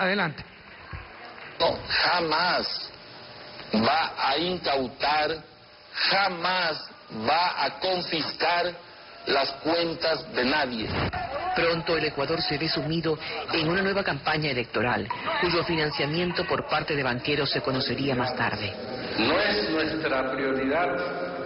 Adelante. No, jamás va a incautar, jamás va a confiscar las cuentas de nadie. Pronto el Ecuador se ve sumido en una nueva campaña electoral, cuyo financiamiento por parte de banqueros se conocería más tarde. No es nuestra prioridad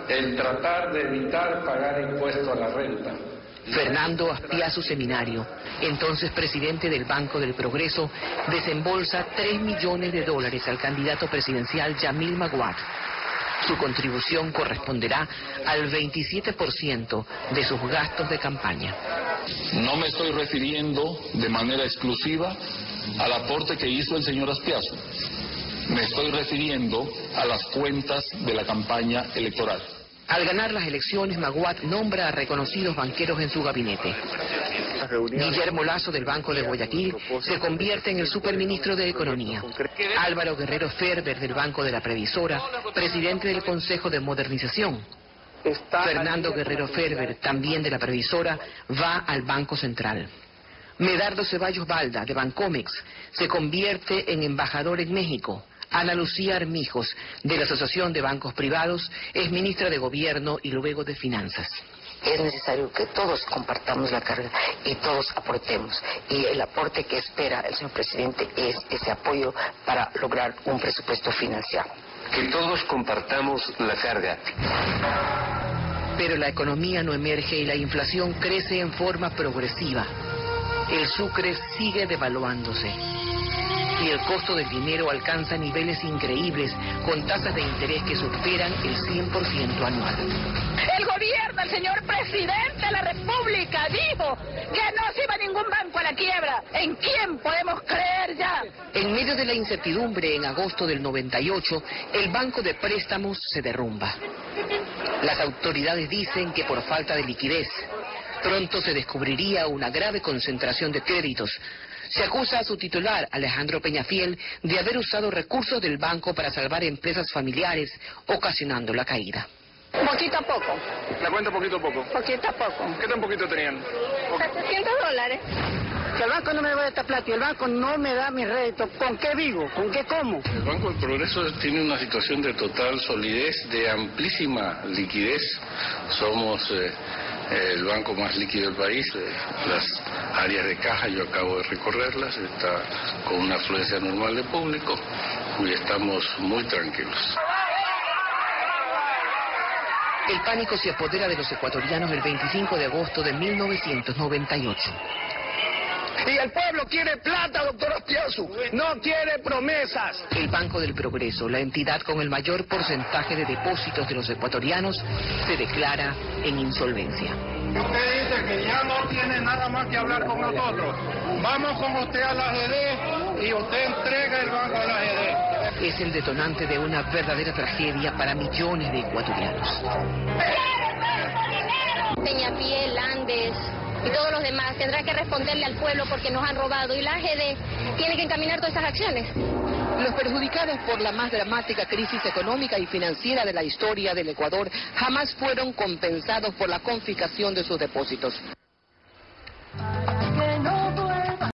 el tratar de evitar pagar impuesto a la renta. Fernando Aspiazu Seminario, entonces presidente del Banco del Progreso, desembolsa 3 millones de dólares al candidato presidencial Yamil Maguad. Su contribución corresponderá al 27% de sus gastos de campaña. No me estoy refiriendo de manera exclusiva al aporte que hizo el señor Aspiazu. Me estoy refiriendo a las cuentas de la campaña electoral. Al ganar las elecciones, Maguad nombra a reconocidos banqueros en su gabinete. Guillermo Lazo del Banco de Guayaquil se convierte en el superministro de Economía. Álvaro Guerrero Ferber del Banco de la Previsora, presidente del Consejo de Modernización. Fernando Guerrero Ferber, también de la Previsora, va al Banco Central. Medardo Ceballos Balda, de Bancomex, se convierte en embajador en México. Ana Lucía Armijos, de la Asociación de Bancos Privados, es ministra de Gobierno y luego de Finanzas. Es necesario que todos compartamos la carga y todos aportemos. Y el aporte que espera el señor presidente es ese apoyo para lograr un presupuesto financiado. Que todos compartamos la carga. Pero la economía no emerge y la inflación crece en forma progresiva. El sucre sigue devaluándose y el costo del dinero alcanza niveles increíbles con tasas de interés que superan el 100% anual. El gobierno, el señor presidente de la República dijo que no se iba ningún banco a la quiebra. ¿En quién podemos creer ya? En medio de la incertidumbre, en agosto del 98, el banco de préstamos se derrumba. Las autoridades dicen que por falta de liquidez. Pronto se descubriría una grave concentración de créditos. Se acusa a su titular, Alejandro Peñafiel, de haber usado recursos del banco para salvar empresas familiares, ocasionando la caída. Poquito a poco. ¿La cuenta poquito a poco? Poquito a poco. ¿Qué tan poquito tenían? 700 dólares. Que el banco no me da esta plata y el banco no me da mi rédito. ¿Con qué vivo? ¿Con qué como? El Banco del Progreso tiene una situación de total solidez, de amplísima liquidez. Somos eh, el banco más líquido del país. Eh, las áreas de caja yo acabo de recorrerlas, está con una afluencia normal de público y estamos muy tranquilos. El pánico se apodera de los ecuatorianos el 25 de agosto de 1998. Y el pueblo quiere plata, doctor Aspiazu. No quiere promesas. El Banco del Progreso, la entidad con el mayor porcentaje de depósitos de los ecuatorianos, se declara en insolvencia. Usted dice que ya no tiene nada más que hablar con nosotros. Vamos con usted a la GD y usted entrega el banco a la GD. Es el detonante de una verdadera tragedia para millones de ecuatorianos. Y todos los demás tendrán que responderle al pueblo porque nos han robado y la AGD tiene que encaminar todas estas acciones. Los perjudicados por la más dramática crisis económica y financiera de la historia del Ecuador jamás fueron compensados por la confiscación de sus depósitos.